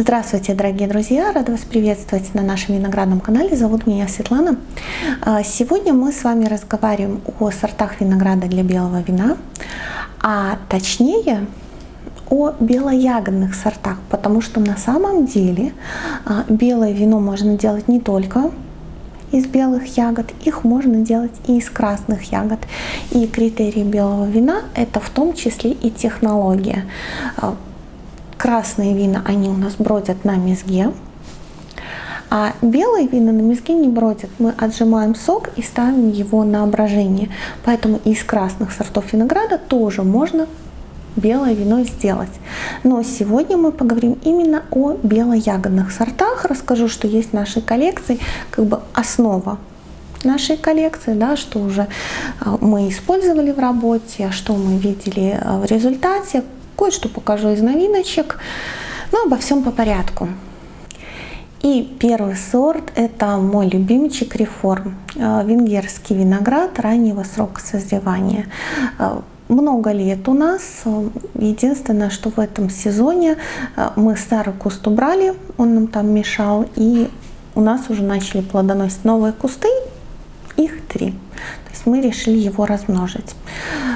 Здравствуйте, дорогие друзья! Рада вас приветствовать на нашем виноградном канале. Зовут меня Светлана. А, сегодня мы с вами разговариваем о сортах винограда для белого вина, а точнее о белоягодных сортах, потому что на самом деле а, белое вино можно делать не только из белых ягод, их можно делать и из красных ягод. И критерий белого вина это в том числе и технология. А, красные вина, они у нас бродят на мезге, а белые вина на мезге не бродят. Мы отжимаем сок и ставим его на брожение. Поэтому из красных сортов винограда тоже можно белое вино сделать. Но сегодня мы поговорим именно о белоягодных сортах. Расскажу, что есть в нашей коллекции, как бы основа нашей коллекции, да, что уже а, мы использовали в работе, что мы видели а, в результате, кое-что покажу из новиночек, но обо всем по порядку. И первый сорт это мой любимчик реформ, а, венгерский виноград раннего срока созревания много лет у нас. Единственное, что в этом сезоне э, мы старый куст убрали, он нам там мешал, и у нас уже начали плодоносить новые кусты, их три есть мы решили его размножить.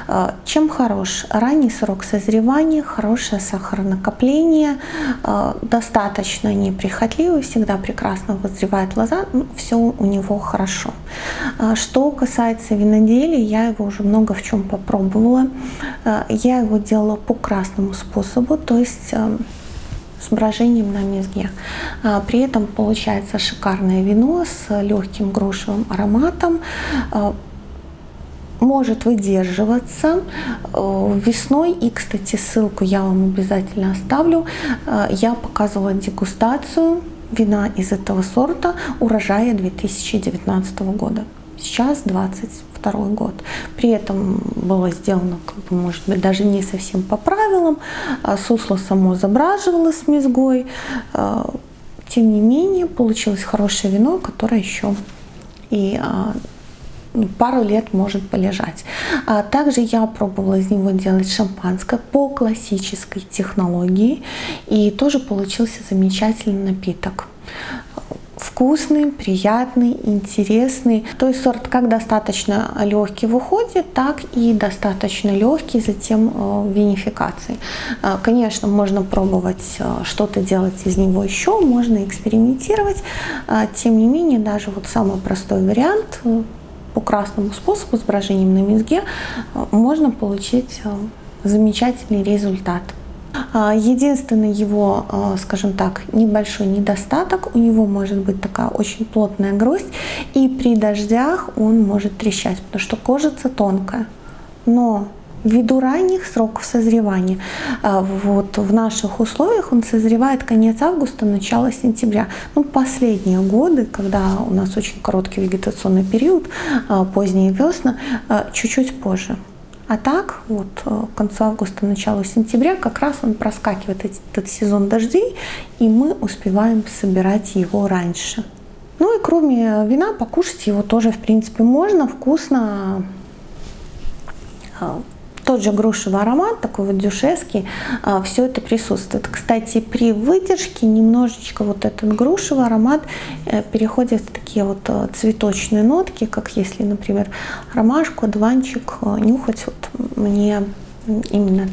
А, чем хорош? Ранний срок созревания, хорошее сахаронакопление, а, достаточно неприхотливый, всегда прекрасно вызревает лоза, ну, все у него хорошо. А, что касается виноделия, я его уже много в чем попробовала. Я его делала по красному способу, то есть с брожением на мезге. При этом получается шикарное вино с легким грушевым ароматом, может выдерживаться э, весной. И, кстати, ссылку я вам обязательно оставлю. Э, я показывала дегустацию вина из этого сорта урожая 2019 года. Сейчас 22 год. При этом было сделано, как бы, может быть, даже не совсем по правилам. А сусло само забраживало с мезгой. Э, тем не менее, получилось хорошее вино, которое еще и пару лет может полежать. А также я пробовала из него делать шампанское по классической технологии и тоже получился замечательный напиток вкусный, приятный, интересный. То есть сорт как достаточно легкий в уходе, так и достаточно легкий затем э, в винификации. Э, конечно, можно пробовать э, что-то делать из него еще, можно экспериментировать. Тем не менее, даже вот самый простой вариант по красному способу с брожением на мезге можно получить э, замечательный результат. А, единственный его, э, скажем так, небольшой недостаток, у него может быть такая очень плотная гроздь, и при дождях он может трещать, потому что кожица тонкая. Но ввиду ранних сроков созревания. А, вот в наших условиях он созревает конец августа, начало сентября. Ну, последние годы, когда у нас очень короткий вегетационный период, а, поздние весна, а, чуть-чуть позже. А так, вот к концу августа, начало сентября, как раз он проскакивает этот сезон дождей, и мы успеваем собирать его раньше. Ну и кроме вина, покушать его тоже, в принципе, можно, вкусно тот же грушевый аромат, такой вот дюшеский, а, все это присутствует. Кстати, при выдержке немножечко вот этот грушевый аромат э, переходит в такие вот э, цветочные нотки, как если, например, ромашку, дуванчик э, нюхать, вот мне именно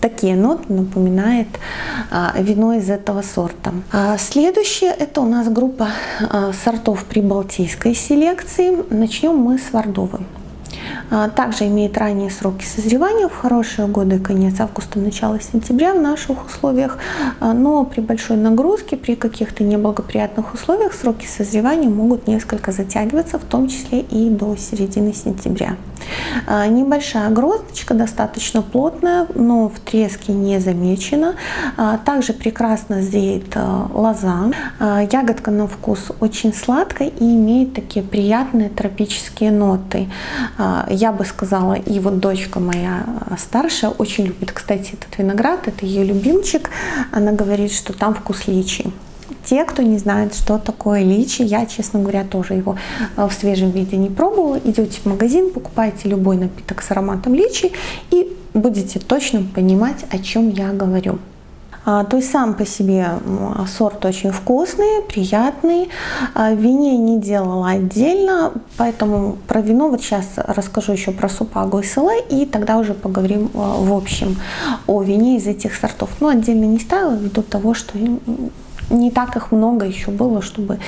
такие ноты напоминает а, вино из этого сорта. А следующее это у нас группа а, сортов прибалтийской селекции. Начнем мы с Вардовы. А, также имеет ранние сроки созревания в хорошие годы, конец августа, начало сентября в наших условиях, а, но при большой нагрузке, при каких-то неблагоприятных условиях сроки созревания могут несколько затягиваться, в том числе и до середины сентября. А, небольшая гроздочка, достаточно плотная, но в треске не замечена. Также прекрасно зреет лоза. Ягодка на вкус очень сладкая и имеет такие приятные тропические ноты. Я бы сказала, и вот дочка моя старшая очень любит, кстати, этот виноград, это ее любимчик. Она говорит, что там вкус личи. Те, кто не знает, что такое личи, я, честно говоря, тоже его э, в свежем виде не пробовала. Идете в магазин, покупаете любой напиток с ароматом личи и будете точно понимать, о чем я говорю. То есть сам по себе сорт очень вкусный, приятный. В вине не делала отдельно, поэтому про вино вот сейчас расскажу еще про супагу и селе, и тогда уже поговорим в общем о вине из этих сортов. Ну, отдельно не ставила ввиду того, что не так их много еще было, чтобы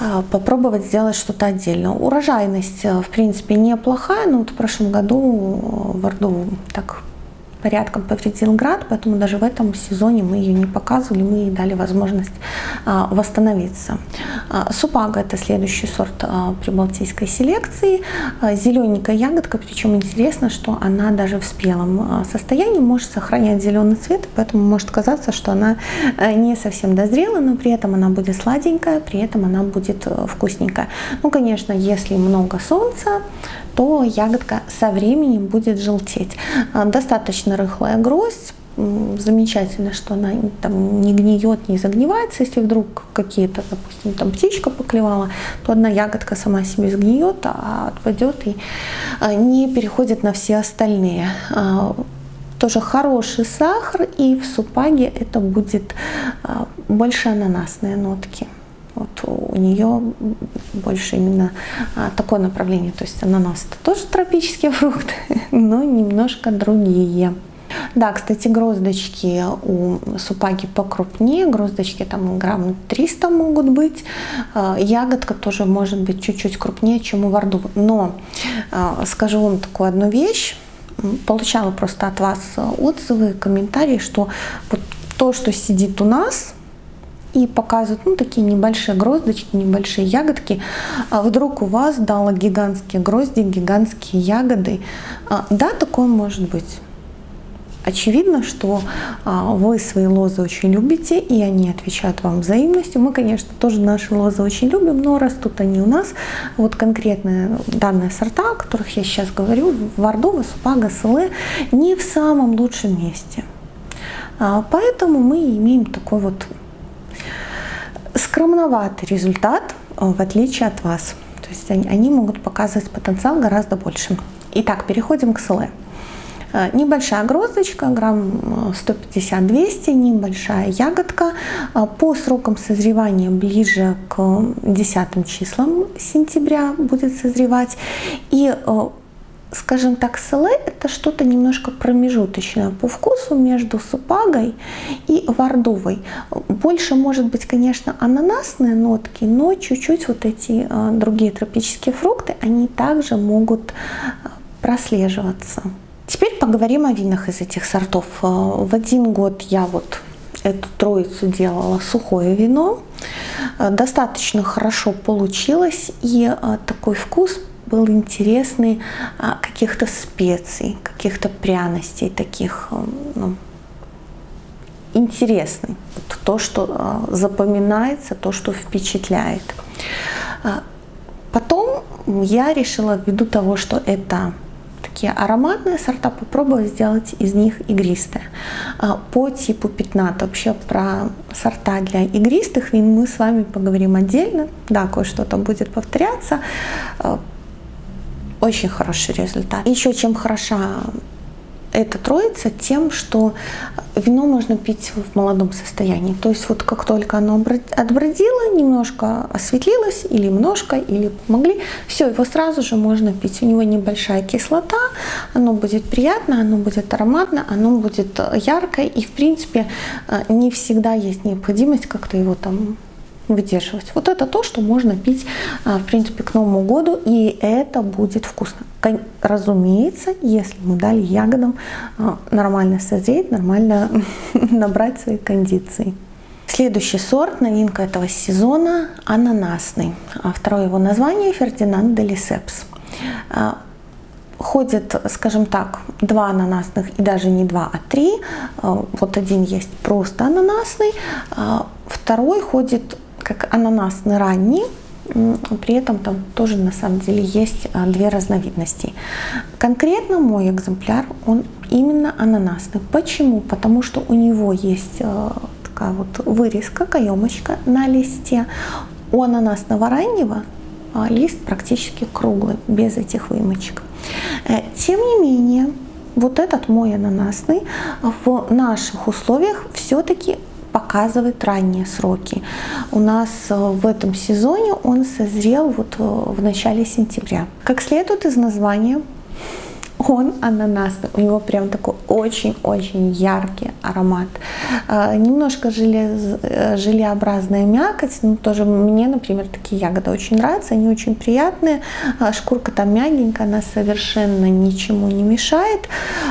а, попробовать сделать что-то отдельно. Урожайность, э, в принципе, неплохая, но вот в прошлом году в Орду так порядком повредил град, поэтому даже в этом сезоне мы ее не показывали, мы ей дали возможность а, восстановиться. А, Супага это следующий сорт а, прибалтийской селекции. Зелененькая ягодка, причем интересно, что она даже в спелом состоянии может сохранять зеленый цвет, поэтому может казаться, что она не совсем дозрела, но при этом она будет сладенькая, при этом она будет вкусненькая. Ну, конечно, если много солнца, то ягодка со временем будет желтеть. А, достаточно рыхлая гроздь, замечательно, что она там не гниет, не загнивается. Если вдруг какие-то, допустим, там птичка поклевала, то одна ягодка сама себе сгниет, а отпадет и а, не переходит на все остальные. А, тоже хороший сахар, и в супаге это будет больше ананасные нотки. У нее больше именно а, такое направление. То есть ананас это тоже тропические фрукты, но немножко другие. Да, кстати, гроздочки у супаги покрупнее, гроздочки там грамм 300 могут быть, а, ягодка тоже может быть чуть-чуть крупнее, чем у варду. Но а, скажу вам такую одну вещь, получала просто от вас отзывы, комментарии, что вот то, что сидит у нас, и показывают ну, такие небольшие гроздочки, небольшие ягодки. А вдруг у вас дало гигантские грозди, гигантские ягоды. А, да, такое может быть. Очевидно, что а, вы свои лозы очень любите, и они отвечают вам взаимностью. Мы, конечно, тоже наши лозы очень любим, но растут они у нас. Вот конкретные данные сорта, о которых я сейчас говорю, Вардова, Супага, Селе, не в самом лучшем месте. А, поэтому мы имеем такой вот скромноватый результат, э, в отличие от вас. То есть они, они могут показывать потенциал гораздо больше. Итак, переходим к СЛЭ. Э, небольшая гроздочка, грамм 150-200, э, небольшая ягодка. По срокам созревания ближе к 10 числам сентября будет созревать. И скажем так, селе это что-то немножко промежуточное по вкусу между супагой и вардовой. Больше может быть, конечно, ананасные нотки, но чуть-чуть вот эти а, другие тропические фрукты, они также могут а, прослеживаться. Теперь поговорим о винах из этих сортов. А, в один год я вот эту троицу делала сухое вино. Достаточно хорошо получилось и такой вкус был интересный а, каких-то специй, каких-то пряностей таких, э, ну, интересный. То, что а, запоминается, то, что впечатляет. А, потом я решила, ввиду того, что это такие ароматные сорта, попробовать сделать из них игристые. По типу пятнат, вообще про сорта для игристых вин мы с вами поговорим отдельно. Да, кое-что там будет повторяться очень хороший результат. Еще чем хороша эта троица тем, что вино можно пить в молодом состоянии. То есть вот как только оно отбродило, немножко осветлилось, или немножко, или помогли, все, его сразу же можно пить. У него небольшая кислота, оно будет приятно, оно будет ароматно, оно будет яркое. И в принципе не всегда есть необходимость как-то его там выдерживать. Вот это то, что можно пить, а, в принципе, к Новому году, и это будет вкусно. Разумеется, если мы дали ягодам а, нормально созреть, нормально набрать свои кондиции. Следующий сорт, новинка этого сезона, ананасный. А второе его название Фердинанд Делисепс. Ходит, скажем так, два ананасных и даже не два, а три. Вот один есть просто ананасный, второй ходит как ананасный ранний, при этом там тоже на самом деле есть а, две разновидности. Конкретно мой экземпляр, он именно ананасный. Почему? Потому что у него есть а, такая вот вырезка, каемочка на листе. У ананасного раннего а, лист практически круглый, без этих вымочек. Э, тем не менее, вот этот мой ананасный в наших условиях все-таки показывает ранние сроки. У нас э, в этом сезоне он созрел вот э, в начале сентября. Как следует из названия, он ананасный, у него прям такой очень-очень яркий аромат. А, немножко желез, э, желеобразная мякоть, ну тоже мне, например, такие ягоды очень нравятся, они очень приятные, а, шкурка там мягенькая, она совершенно ничему не мешает.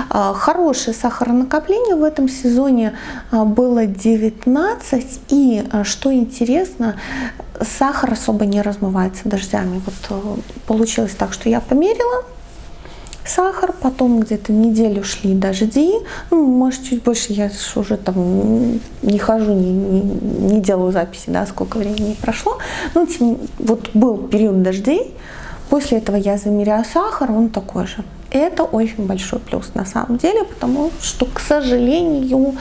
А, хорошее сахаронакопление в этом сезоне было 19, и, что интересно, сахар особо не размывается дождями. Вот э, получилось так, что я померила, сахар, потом где-то неделю шли дожди, ну, может, чуть больше, я уже там не хожу, не, не, не делаю записи, да, сколько времени прошло, ну, тем, вот был период дождей, после этого я замеряю сахар, он такой же. Это очень большой плюс на самом деле, потому что, к сожалению,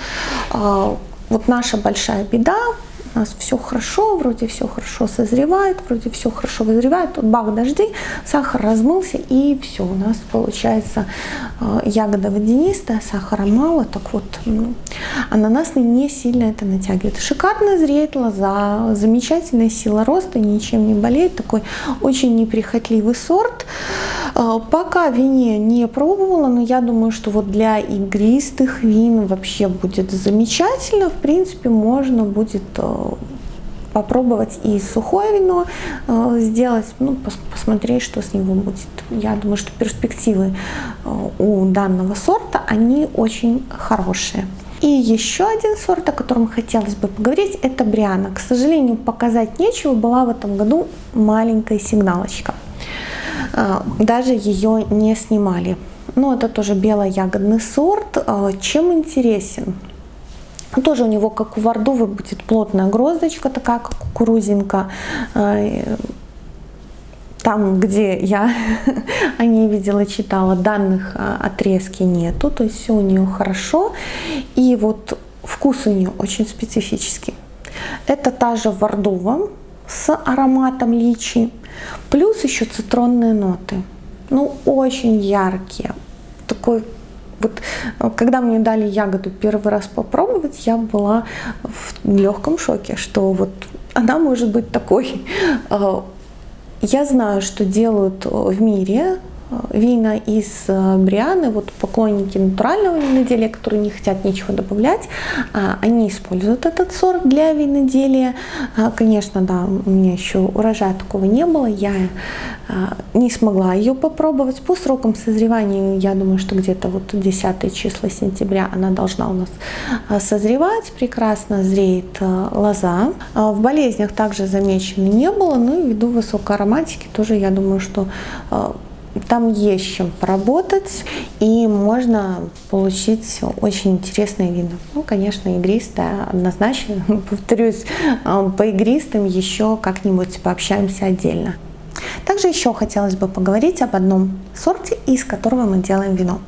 а, вот наша большая беда у нас все хорошо, вроде все хорошо созревает, вроде все хорошо вызревает, тут бах, дожди, сахар размылся и все, у нас получается э, ягода водянистая, сахара мало, так вот ананасный не сильно это натягивает. Шикарно зреет лоза, замечательная сила роста, ничем не болеет, такой очень неприхотливый сорт. Пока вине не пробовала, но я думаю, что вот для игристых вин вообще будет замечательно, в принципе можно будет э, попробовать и сухое вино э, сделать, ну, пос посмотреть, что с него будет. Я думаю, что перспективы э, у данного сорта, они очень хорошие. И еще один сорт, о котором хотелось бы поговорить, это Бриана. К сожалению, показать нечего, была в этом году маленькая сигналочка. Э, даже ее не снимали. Но это тоже белоягодный сорт. Э, чем интересен? Тоже у него, как у Вардовы, будет плотная гроздочка, такая, как кукурузинка. Э, там, где я о ней видела, читала, данных отрезки нету, то есть все у нее хорошо. И вот вкус у нее очень специфический. Это та же Вардова с ароматом личи, плюс еще цитронные ноты. Ну, очень яркие. Такой вот э, когда мне дали ягоду первый раз попробовать, я была в легком шоке, что вот она может быть такой. Э, я знаю, что делают в мире вина из э, Брианы, вот поклонники натурального виноделия, которые не хотят ничего добавлять, а, они используют этот сорт для виноделия. А, конечно, да, у меня еще урожая такого не было, я а, не смогла ее попробовать. По срокам созревания, я думаю, что где-то вот 10 числа сентября она должна у нас созревать, прекрасно зреет лоза. В болезнях также замечено не было, и ввиду высокой ароматики тоже, я думаю, что там есть чем поработать, и можно получить очень интересные вина. Ну, конечно, игристое однозначно. Повторюсь, э, по игристым еще как-нибудь пообщаемся отдельно. Также еще хотелось бы поговорить об одном сорте, из которого мы делаем вино.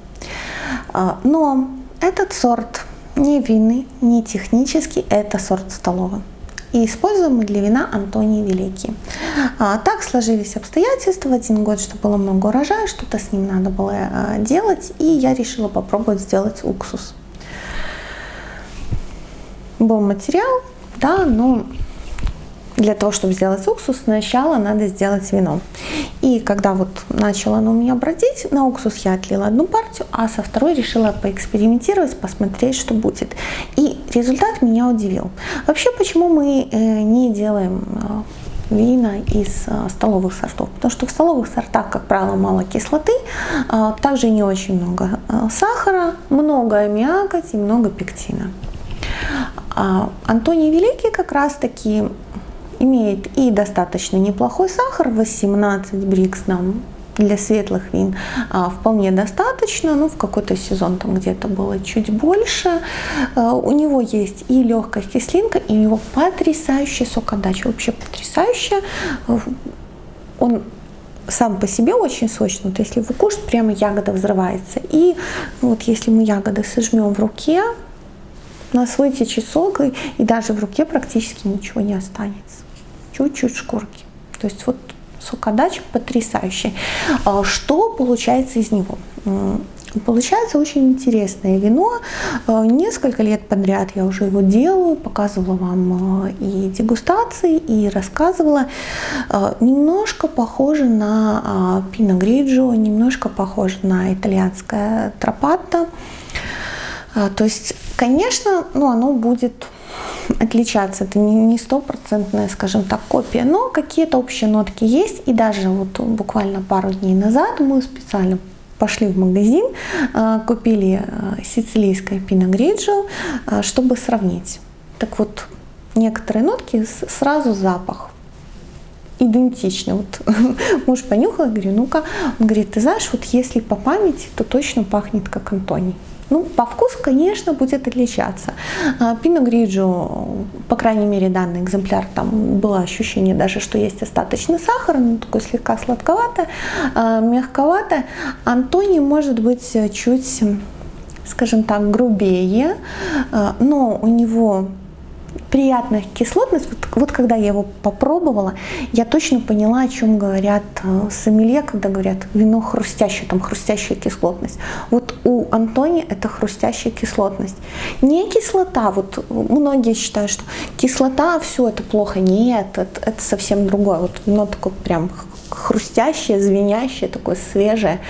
Э, но этот сорт не винный, не технический, это сорт столовый и используем мы для вина Антоний Великий. А, так сложились обстоятельства, один год, что было много урожая, что-то с ним надо было а, делать, и я решила попробовать сделать уксус. Был материал, да, но для того, чтобы сделать уксус, сначала надо сделать вино. И когда вот начало оно у меня бродить, на уксус я отлила одну партию, а со второй решила поэкспериментировать, посмотреть, что будет. И результат меня удивил. Вообще, почему мы э, не делаем э, вина из э, столовых сортов. Потому что в столовых сортах, как правило, мало кислоты, также не очень много сахара, много аммиака и много пектина. А Антоний Великий как раз таки имеет и достаточно неплохой сахар, 18 брикс нам для светлых вин а, вполне достаточно, ну в какой-то сезон там где-то было чуть больше. А, у него есть и легкая кислинка, и у него потрясающая сокодача, вообще потрясающая. Он сам по себе очень сочный, вот если вы кушаете, прямо ягода взрывается. И вот если мы ягоды сожмем в руке, у нас вытечет сок, и даже в руке практически ничего не останется чуть-чуть шкурки. То есть вот сокодача потрясающий. А что получается из него? Получается очень интересное вино. Э, несколько лет подряд я уже его делаю, показывала вам э, и дегустации, и рассказывала. Немножко похоже на пино гриджо, немножко похоже на итальянское тропатто. То есть, конечно, ну, оно будет отличаться. Это не стопроцентная, скажем так, копия, но какие-то общие нотки есть. И даже вот буквально пару дней назад мы специально пошли в магазин, а, купили а, сицилийское пино гриджо, а, чтобы сравнить. Так вот, некоторые нотки сразу запах идентичны. Вот муж понюхал, говорю, ну-ка, он говорит, ты знаешь, вот если по памяти, то точно пахнет как Антоний. Ну, по вкусу, конечно, будет отличаться. Пино Гриджо, по крайней мере, данный экземпляр, там было ощущение даже, что есть остаточный сахар, но такой слегка сладковато, а, мягковато. Антони может быть чуть, скажем так, грубее, а, но у него приятная кислотность. Вот, вот когда я его попробовала, я точно поняла, о чем говорят э, сомелье, когда говорят вино хрустящее, там хрустящая кислотность. Вот у Антони это хрустящая кислотность. Не кислота, вот многие считают, что кислота, все это плохо. Нет, это, это совсем другое. Вот вино такое прям хрустящее, звенящее, такое свежее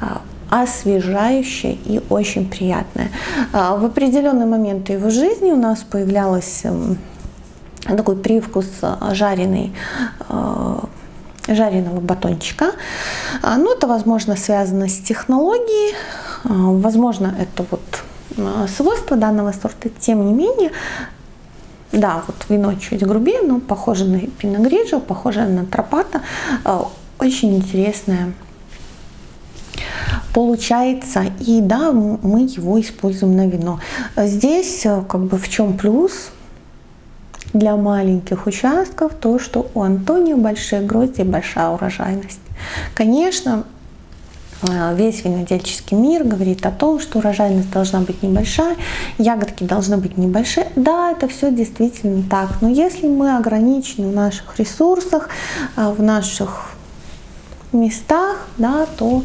а, освежающее и очень приятное. А, в определенные моменты его жизни у нас появлялась эм, такой привкус а, жареный а, жареного батончика. Ну, это, возможно, связано с технологией, возможно, это вот свойство данного сорта. Тем не менее, да, вот вино чуть грубее, но похоже на пино гриджо, похоже на тропата. Очень интересное получается. И да, мы его используем на вино. Здесь э, как бы в чем плюс? Для маленьких участков то, что у Антонио большие грозди большая урожайность. Конечно, э, весь винодельческий мир говорит о том, что урожайность должна быть небольшая, ягодки должны быть небольшие. Да, это все действительно так. Но если мы ограничены в наших ресурсах, э, в наших местах, да, то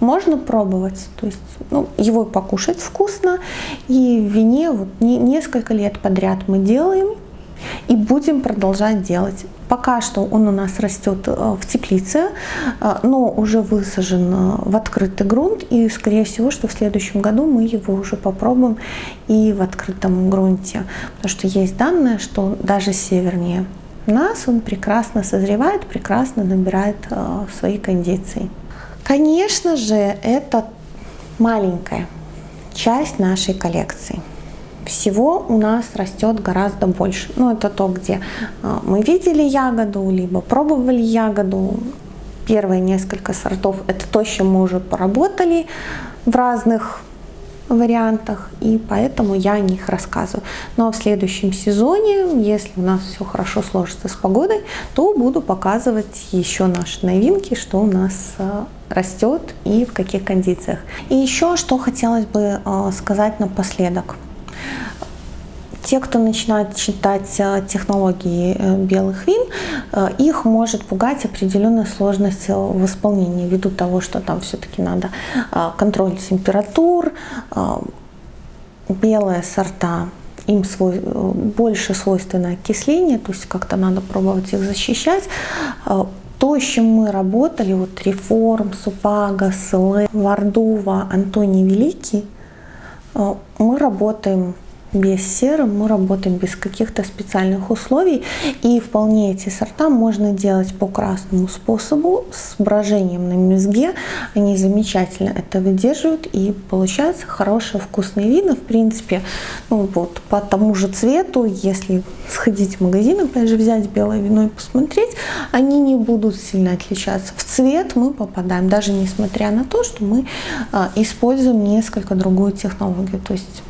можно пробовать, то есть ну, его покушать вкусно, и в вине вот не, несколько лет подряд мы делаем и будем продолжать делать. Пока что он у нас растет э, в теплице, э, но уже высажен э, в открытый грунт, и скорее всего, что в следующем году мы его уже попробуем и в открытом грунте, потому что есть данные, что даже севернее нас он прекрасно созревает, прекрасно набирает свои кондиции. Конечно же, это маленькая часть нашей коллекции. Всего у нас растет гораздо больше. Ну, это то, где э, мы видели ягоду, либо пробовали ягоду. Первые несколько сортов – это то, с чем мы уже поработали в разных вариантах, и поэтому я о них рассказываю. Но в следующем сезоне, если у нас все хорошо сложится с погодой, то буду показывать еще наши новинки, что у нас э, растет и в каких кондициях. И еще что хотелось бы э, сказать напоследок – те, кто начинает читать э, технологии э, белых вин, э, их может пугать определенная сложность в исполнении, ввиду того, что там все-таки надо контроль температур, белые сорта им свой, больше свойственно окисление, то есть как-то надо пробовать их защищать. То, с чем мы работали, вот Реформ, Супага, Слэ, Вардува, Антоний Великий, мы работаем без серы, мы работаем без каких-то специальных условий. И вполне эти сорта можно делать по красному способу с брожением на мезге. Они замечательно это выдерживают и получаются хорошие вкусные вина. В принципе, ну вот по тому же цвету, если сходить в магазин, опять же взять белое вино и посмотреть, они не будут сильно отличаться. В цвет мы попадаем, даже несмотря на то, что мы а, используем несколько другую технологию. То есть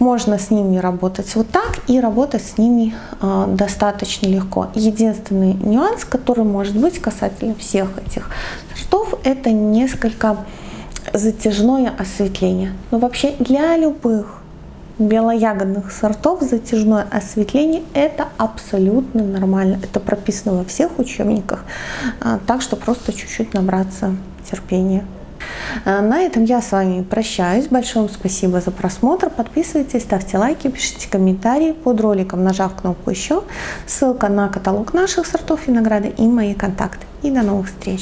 можно с ними работать вот так и работать с ними э, достаточно легко. Единственный нюанс, который может быть касательно всех этих сортов, это несколько затяжное осветление. Но вообще для любых белоягодных сортов затяжное осветление это абсолютно нормально. Это прописано во всех учебниках. А, так что просто чуть-чуть набраться терпения. Э, на этом я с вами прощаюсь. Большое вам спасибо за просмотр. Подписывайтесь, ставьте лайки, пишите комментарии под роликом, нажав кнопку «Еще». Ссылка на каталог наших сортов винограда и мои контакты. И до новых встреч!